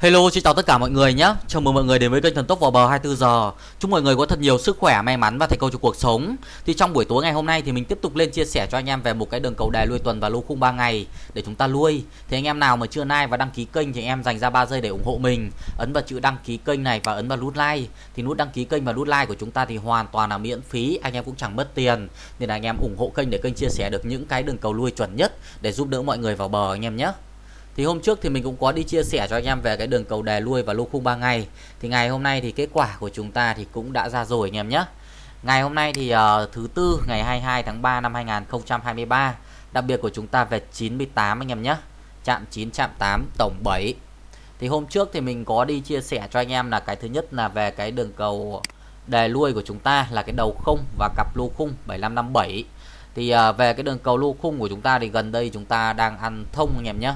Hello, xin chào tất cả mọi người nhé. Chào mừng mọi người đến với kênh Thần Tốc vào bờ 24 giờ. Chúc mọi người có thật nhiều sức khỏe, may mắn và thành công trong cuộc sống. Thì trong buổi tối ngày hôm nay thì mình tiếp tục lên chia sẻ cho anh em về một cái đường cầu đài lui tuần và lô khung 3 ngày để chúng ta lui. Thì anh em nào mà chưa like và đăng ký kênh thì anh em dành ra 3 giây để ủng hộ mình. Ấn vào chữ đăng ký kênh này và ấn vào nút like. Thì nút đăng ký kênh và nút like của chúng ta thì hoàn toàn là miễn phí, anh em cũng chẳng mất tiền. Nên là anh em ủng hộ kênh để kênh chia sẻ được những cái đường cầu lui chuẩn nhất để giúp đỡ mọi người vào bờ anh em nhé. Thì hôm trước thì mình cũng có đi chia sẻ cho anh em về cái đường cầu đề lui và lô khung 3 ngày. Thì ngày hôm nay thì kết quả của chúng ta thì cũng đã ra rồi anh em nhé. Ngày hôm nay thì uh, thứ tư ngày 22 tháng 3 năm 2023. Đặc biệt của chúng ta về 98 anh em nhé. Chạm 9 chạm 8 tổng 7. Thì hôm trước thì mình có đi chia sẻ cho anh em là cái thứ nhất là về cái đường cầu đề lui của chúng ta là cái đầu không và cặp lô khung 7557. Thì uh, về cái đường cầu lô khung của chúng ta thì gần đây chúng ta đang ăn thông anh em nhé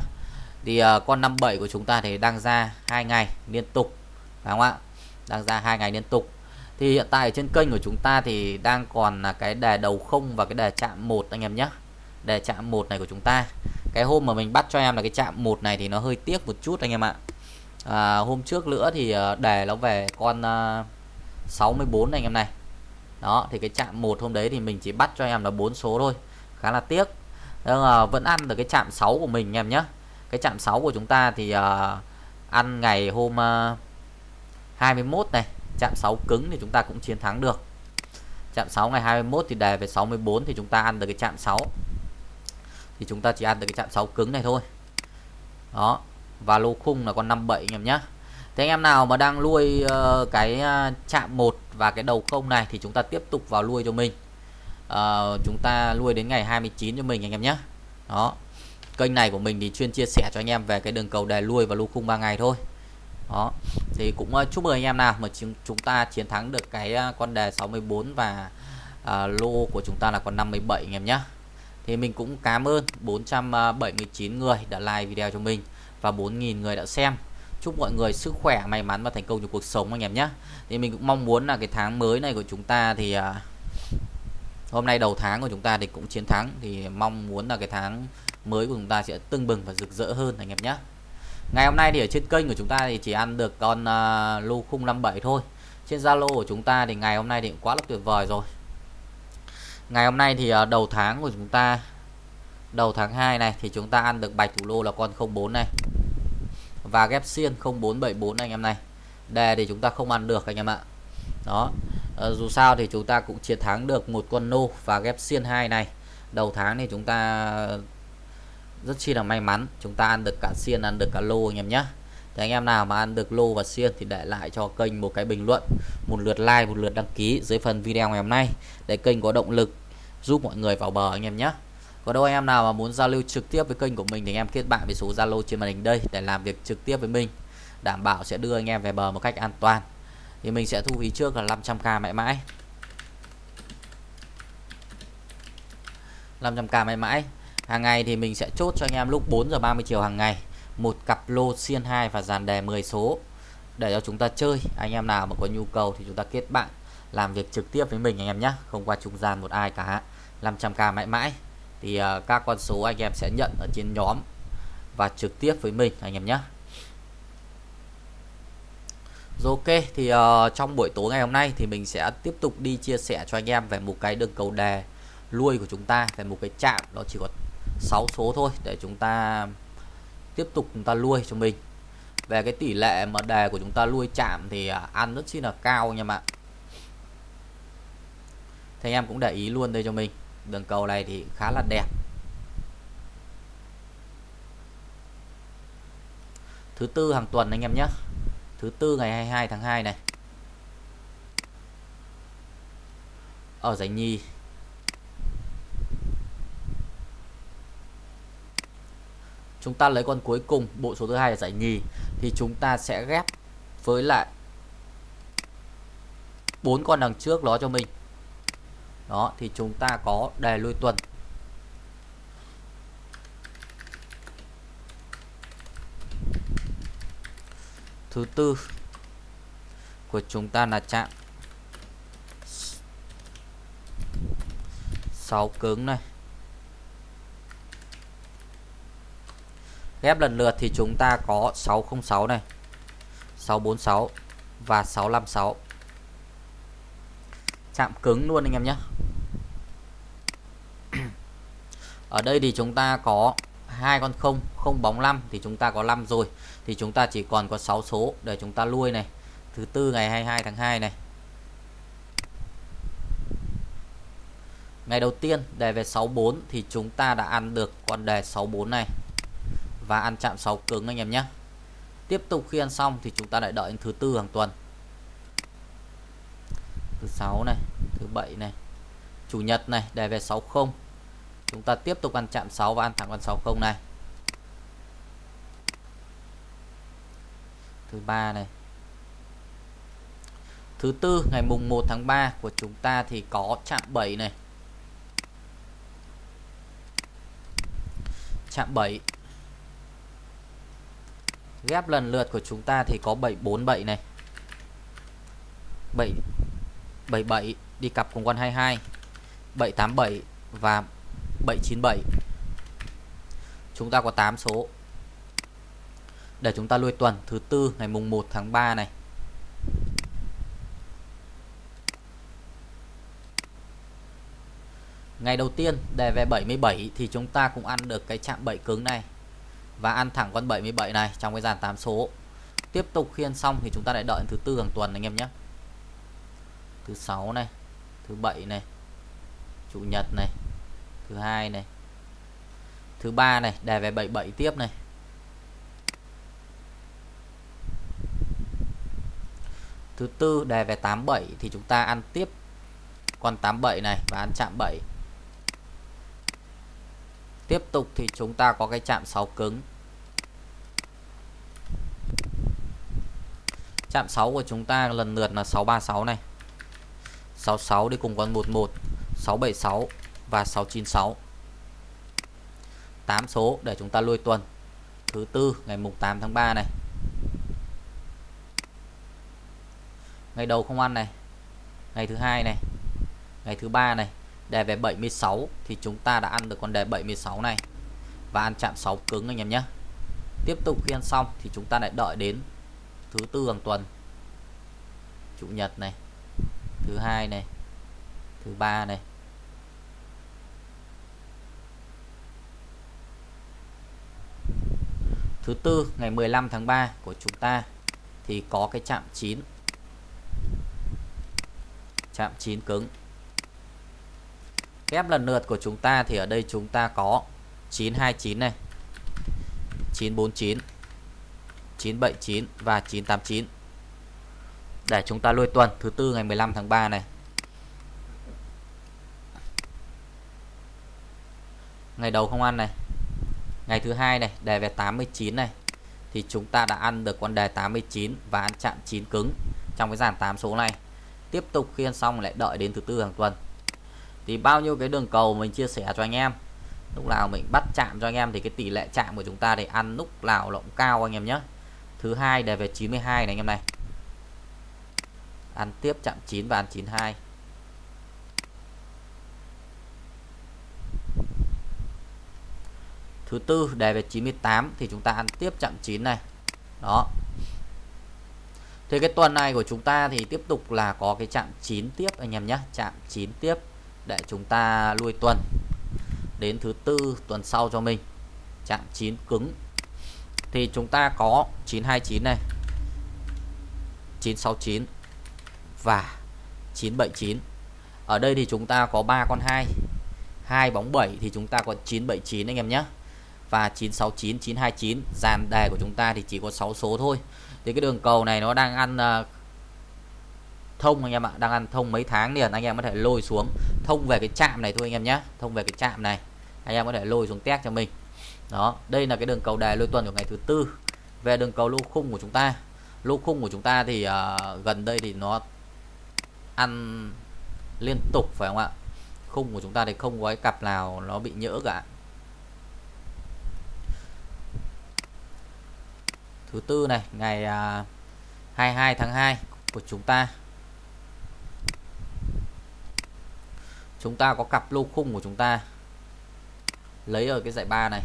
thì uh, con 57 của chúng ta thì đang ra hai ngày liên tục phải không ạ? Đang ra hai ngày liên tục. Thì hiện tại trên kênh của chúng ta thì đang còn là cái đề đầu không và cái đề chạm một anh em nhé. Đề chạm một này của chúng ta. Cái hôm mà mình bắt cho em là cái chạm một này thì nó hơi tiếc một chút anh em ạ. À, hôm trước nữa thì ờ, đề nó về con ờ, uh, 64 này anh em này. Đó thì cái chạm một hôm đấy thì mình chỉ bắt cho em là bốn số thôi. Khá là tiếc. Nhưng uh, vẫn ăn được cái chạm 6 của mình anh em nhé cái chạm 6 của chúng ta thì uh, ăn ngày hôm ờ, uh, 21 này chạm 6 cứng thì chúng ta cũng chiến thắng được. Chạm 6 ngày 21 thì đề về 64 thì chúng ta ăn được cái chạm 6 thì chúng ta chỉ ăn được cái chạm 6 cứng này thôi. Đó và lô khung là con 57 anh em nhé Thế anh em nào mà đang nuôi uh, cái chạm 1 và cái đầu không này thì chúng ta tiếp tục vào nuôi cho mình. Uh, chúng ta nuôi đến ngày 29 cho mình anh em nhé đó kênh này của mình thì chuyên chia sẻ cho anh em về cái đường cầu đề lui và lô khung 3 ngày thôi. Đó thì cũng ờ, chúc mừng anh em nào mà chúng, chúng ta chiến thắng được cái ờ, con đề 64 và à, lô của chúng ta là con 57 anh em nhé thì mình cũng cảm ơn 479 người đã like video cho mình và 4.000 người đã xem. Chúc mọi người sức khỏe may mắn và thành công trong cuộc sống anh em nhé thì mình cũng mong muốn là cái tháng mới này của chúng ta thì à, hôm nay đầu tháng của chúng ta thì cũng chiến thắng. Thì mong muốn là cái tháng mới của chúng ta sẽ tưng bừng và rực rỡ hơn anh em nhé. Ngày hôm nay thì ở trên kênh của chúng ta thì chỉ ăn được con uh, lô khung 57 thôi. Trên Zalo của chúng ta thì ngày hôm nay thì cũng quá là tuyệt vời rồi. Ngày hôm nay thì uh, đầu tháng của chúng ta đầu tháng 2 này thì chúng ta ăn được bạch thủ lô là con 04 này và ghép xiên 0474 anh em này. Đề thì chúng ta không ăn được anh em ạ. Đó. À, dù sao thì chúng ta cũng chiến thắng được một con nô và ghép xiên 2 này. Đầu tháng thì chúng ta rất chi là may mắn. Chúng ta ăn được cả xiên, ăn được cả lô anh em nhé thì anh em nào mà ăn được lô và xiên thì để lại cho kênh một cái bình luận, một lượt like, một lượt đăng ký dưới phần video ngày hôm nay để kênh có động lực giúp mọi người vào bờ anh em nhé có đâu anh em nào mà muốn giao lưu trực tiếp với kênh của mình thì anh em kết bạn với số Zalo trên màn hình đây để làm việc trực tiếp với mình, đảm bảo sẽ đưa anh em về bờ một cách an toàn. Thì mình sẽ thu phí trước là 500k mãi mãi. 500k mãi mãi hàng ngày thì mình sẽ chốt cho anh em lúc 4 giờ 30 chiều hàng ngày. Một cặp lô xiên 2 và dàn đề 10 số. Để cho chúng ta chơi. Anh em nào mà có nhu cầu thì chúng ta kết bạn làm việc trực tiếp với mình anh em nhé không qua trung gian một ai cả. 500k mãi mãi. Thì uh, các con số anh em sẽ nhận ở trên nhóm và trực tiếp với mình anh em nhé rồi ok thì uh, trong buổi tối ngày hôm nay thì mình sẽ tiếp tục đi chia sẻ cho anh em về một cái đường cầu đề lui của chúng ta về một cái chạm đó chỉ có 6 số thôi, để chúng ta tiếp tục chúng ta nuôi cho mình. Về cái tỷ lệ mà đề của chúng ta nuôi chạm thì à, ăn rất chi là cao anh em ạ thì anh em cũng để ý luôn đây cho mình. Đường cầu này thì khá là đẹp. Thứ tư hàng tuần anh em nhé. Thứ tư ngày 22 tháng 2 này. Ở giải nhì chúng ta lấy con cuối cùng, bộ số thứ hai là giải nhì. Thì chúng ta sẽ ghép với lại bốn con đằng trước đó cho mình. Đó, thì chúng ta có đề lui tuần. Thứ tư của chúng ta là chạm 6 cứng này. Ghép lần lượt thì chúng ta có 606 này 646 và 656 chạm cứng luôn anh em nhé. Ở đây thì chúng ta có hai con không không bóng 5 thì chúng ta có 5 rồi. Thì chúng ta chỉ còn có 6 số để chúng ta lui này. Thứ tư ngày 22 tháng 2 này. Ngày đầu tiên đề về 64 thì chúng ta đã ăn được con đề 64 này và ăn chạm 6 cứng anh em nhé. Tiếp tục khi ăn xong thì chúng ta lại đợi đến thứ tư hàng tuần. Thứ sáu này, thứ bảy này, chủ nhật này đề về 60 chúng ta tiếp tục ăn chạm 6 và ăn thẳng con 60 này. Thứ ba này. Thứ tư, ngày mùng 1 tháng 3 của chúng ta thì có chạm 7 này. Chạm 7 ghép lần lượt của chúng ta thì có 747 này. 7 77 đi cặp cùng con 22 787 và 797 chúng ta có 8 số. Để chúng ta lui tuần thứ tư ngày mùng 1 tháng 3 này. Ngày đầu tiên đề về 77 thì chúng ta cũng ăn được cái chạm 7 cứng này và ăn thẳng con 77 này trong cái dàn 8 số. Tiếp tục khiên xong thì chúng ta lại đợi thứ tư hàng tuần anh em nhé. Thứ sáu này, thứ bảy này, chủ nhật này, thứ hai này, thứ ba này đề về 77 tiếp này. Thứ tư đề về 87 thì chúng ta ăn tiếp con 87 này và ăn chạm 7 tiếp tục thì chúng ta có cái chạm 6 cứng. Chạm 6 của chúng ta lần lượt là 636 này. 66 đi cùng con 11 676 và 696 8 số để chúng ta lui tuần. Thứ tư, ngày mùng 8 tháng 3 này. Ngày đầu không ăn này. Ngày thứ hai này. Ngày thứ ba này đề về 76 thì chúng ta đã ăn được con đề 76 này. Và ăn chạm 6 cứng anh em nhé. Tiếp tục khi ăn xong thì chúng ta lại đợi đến thứ tư hàng tuần. Chủ nhật này, thứ hai này, thứ ba này. Thứ tư, ngày 15 tháng 3 của chúng ta thì có cái chạm 9 chạm 9 cứng. Kép lần lượt của chúng ta thì ở đây chúng ta có 929 này 949 979 và 989 để chúng ta lôi tuần, thứ tư ngày 15 tháng 3 này. Ngày đầu không ăn này. Ngày thứ hai này, đề về 89 này. Thì chúng ta đã ăn được con đề 89 và ăn chạm 9 cứng trong cái dàn 8 số này. Tiếp tục khi ăn xong lại đợi đến thứ tư hàng tuần thì bao nhiêu cái đường cầu mình chia sẻ cho anh em. Lúc nào mình bắt chạm cho anh em thì cái tỷ lệ chạm của chúng ta để ăn lúc nào nó cũng cao anh em nhé. Thứ hai đề về 92 này anh em này. Ăn tiếp chạm 9 và ăn 92 thứ tư đề về 98 thì chúng ta ăn tiếp chạm 9 này. Đó. Thì cái tuần này của chúng ta thì tiếp tục là có cái chạm 9 tiếp anh em nhé. Chạm 9 tiếp để chúng ta lui tuần. Đến thứ tư tuần sau cho mình chạm 9 cứng. Thì chúng ta có 929 này 969 và 979 ở đây thì chúng ta có 3 con 2 2 bóng 7 thì chúng ta có 979 anh em nhé. Và 969 929 dàn đề của chúng ta thì chỉ có 6 số thôi. Thì cái đường cầu này nó đang ăn uh, thông anh em ạ. Đang ăn thông mấy tháng liền anh em có thể lôi xuống. Thông về cái chạm này thôi anh em nhé. Thông về cái chạm này. Anh em có thể lôi xuống test cho mình. Đó đây là cái đường cầu đề lôi tuần của ngày thứ tư. Về đường cầu lô khung của chúng ta. Lô khung của chúng ta thì uh, gần đây thì nó ăn liên tục phải không ạ? Khung của chúng ta thì không có cái cặp nào nó bị nhỡ cả. Thứ tư này ngày à, uh, 22 tháng 2 của chúng ta. chúng ta có cặp lô khung của chúng ta. Lấy ở cái giải ba này.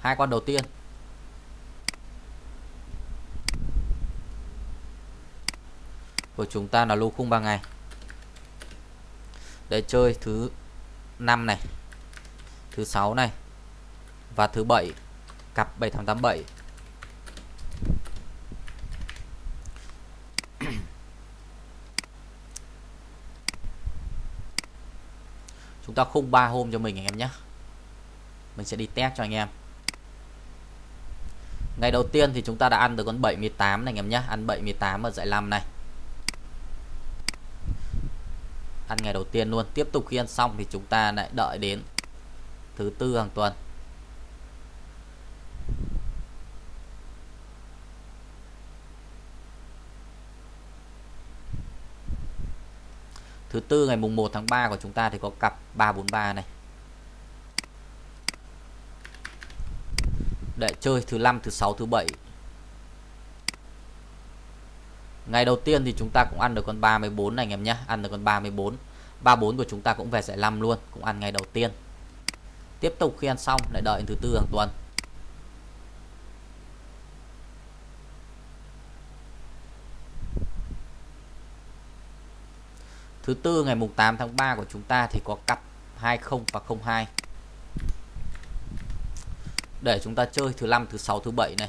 Hai con đầu tiên. Của chúng ta là lô khung 3 ngày. Để chơi thứ năm này, thứ sáu này và thứ bảy, cặp 7887 chúng ta khung ba hôm cho mình anh em nhé. Mình sẽ đi test cho anh em. Ngày đầu tiên thì chúng ta đã ăn được con 78 này anh em nhé. Ăn 78 ở dạy 5 này. Ăn ngày đầu tiên luôn. Tiếp tục khi ăn xong thì chúng ta lại đợi đến thứ tư hàng tuần. Thứ tư ngày mùng 1 tháng 3 của chúng ta thì có cặp 343 này. Để chơi thứ năm, thứ sáu, thứ bảy. Ngày đầu tiên thì chúng ta cũng ăn được con 34 này anh em nhé. Ăn được con 34 34 của chúng ta cũng về giải 5 luôn. Cũng ăn ngày đầu tiên. Tiếp tục khi ăn xong, lại đợi thứ tư hàng tuần. Thứ tư, ngày mùng 8 tháng 3 của chúng ta thì có cặp 20 và 02 để chúng ta chơi thứ năm, thứ sáu, thứ bảy này.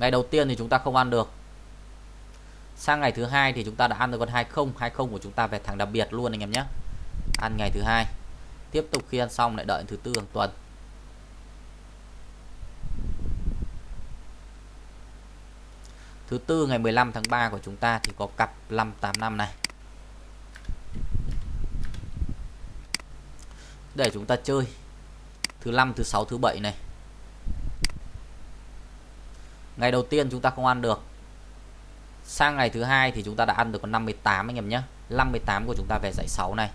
Ngày đầu tiên thì chúng ta không ăn được. Sang ngày thứ hai thì chúng ta đã ăn được con 20 20 của chúng ta về thẳng đặc biệt luôn anh em nhé. Ăn ngày thứ hai. Tiếp tục khi ăn xong lại đợi thứ tư hàng tuần. Thứ tư, ngày 15 tháng 3 của chúng ta thì có cặp 585 này. Để chúng ta chơi. Thứ năm, thứ sáu, thứ bảy này. Ngày đầu tiên chúng ta không ăn được. Sang ngày thứ hai thì chúng ta đã ăn được con 58 anh em nhé. 58 của chúng ta về dãy 6 này.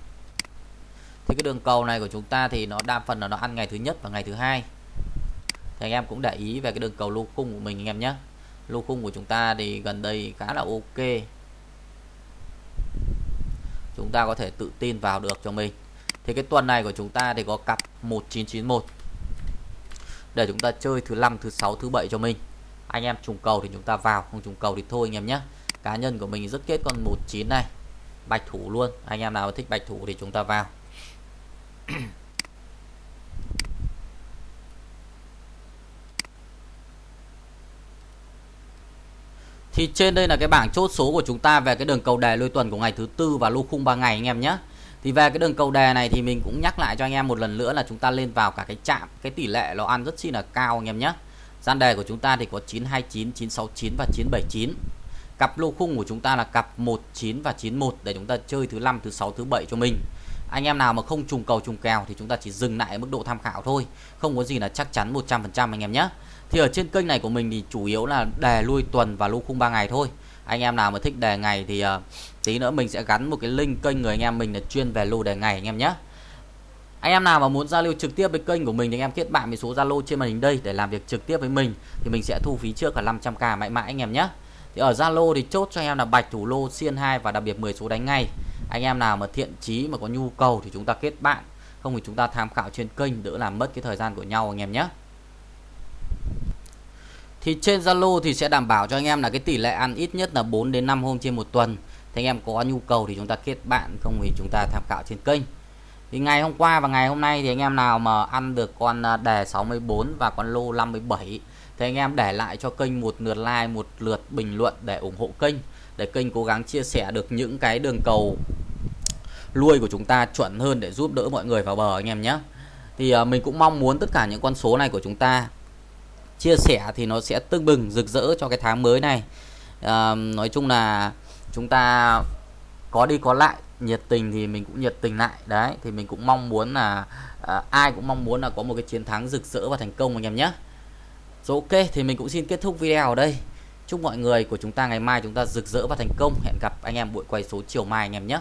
Thì cái đường cầu này của chúng ta thì nó đa phần là nó ăn ngày thứ nhất và ngày thứ hai. Thì anh em cũng để ý về cái đường cầu lô cung của mình anh em nhé lô khung của chúng ta thì gần đây khá là ok. Chúng ta có thể tự tin vào được cho mình. Thì cái tuần này của chúng ta thì có cặp 1991 để chúng ta chơi thứ năm, thứ sáu, thứ bảy cho mình. Anh em trùng cầu thì chúng ta vào, không trùng cầu thì thôi anh em nhé. Cá nhân của mình rất kết con 19 này. Bạch thủ luôn. Anh em nào thích bạch thủ thì chúng ta vào. Thì trên đây là cái bảng chốt số của chúng ta về cái đường cầu đề lôi tuần của ngày thứ tư và lô khung 3 ngày anh em nhé. Thì về cái đường cầu đề này thì mình cũng nhắc lại cho anh em một lần nữa là chúng ta lên vào cả cái chạm, cái tỷ lệ nó ăn rất chi là cao anh em nhé. Gian đề của chúng ta thì có 929, 969 và 979. Cặp lô khung của chúng ta là cặp 19 và 91 để chúng ta chơi thứ năm, thứ sáu, thứ bảy cho mình. Anh em nào mà không trùng cầu trùng kèo thì chúng ta chỉ dừng lại ở mức độ tham khảo thôi. Không có gì là chắc chắn 100% anh em nhé. Thì ở trên kênh này của mình thì chủ yếu là đề lui tuần và lưu khung 3 ngày thôi Anh em nào mà thích đề ngày thì uh, tí nữa mình sẽ gắn một cái link kênh người anh em mình là chuyên về lô đề ngày anh em nhé anh em nào mà muốn giao lưu trực tiếp với kênh của mình thì anh em kết bạn với số Zalo trên màn hình đây để làm việc trực tiếp với mình thì mình sẽ thu phí trước là 500k mãi mãi anh em nhé. Thì ở Zalo thì chốt cho anh em là bạch thủ lô xiên 2 và đặc biệt 10 số đánh ngay. Anh em nào mà thiện chí mà có nhu cầu thì chúng ta kết bạn, không thì chúng ta tham khảo trên kênh đỡ làm mất cái thời gian của nhau anh em nhé thì trên Zalo thì sẽ đảm bảo cho anh em là cái tỷ lệ ăn ít nhất là 4 đến 5 hôm trên một tuần. Thì anh em có nhu cầu thì chúng ta kết bạn, không thì chúng ta tham khảo trên kênh. Thì ngày hôm qua và ngày hôm nay thì anh em nào mà ăn được con à, đề 64 và con lô 57 thì anh em để lại cho kênh một lượt like, một lượt bình luận để ủng hộ kênh, để kênh cố gắng chia sẻ được những cái đường cầu nuôi của chúng ta chuẩn hơn để giúp đỡ mọi người vào bờ anh em nhé. Thì à, mình cũng mong muốn tất cả những con số này của chúng ta chia sẻ thì nó sẽ tưng bừng rực rỡ cho cái tháng mới này. À, nói chung là chúng ta có đi có lại nhiệt tình thì mình cũng nhiệt tình lại. Đấy thì mình cũng mong muốn là à, ai cũng mong muốn là có một cái chiến thắng rực rỡ và thành công anh em nhé. Rồi ok thì mình cũng xin kết thúc video ở đây. Chúc mọi người của chúng ta ngày mai chúng ta rực rỡ và thành công. Hẹn gặp anh em buổi quay số chiều mai anh em nhé.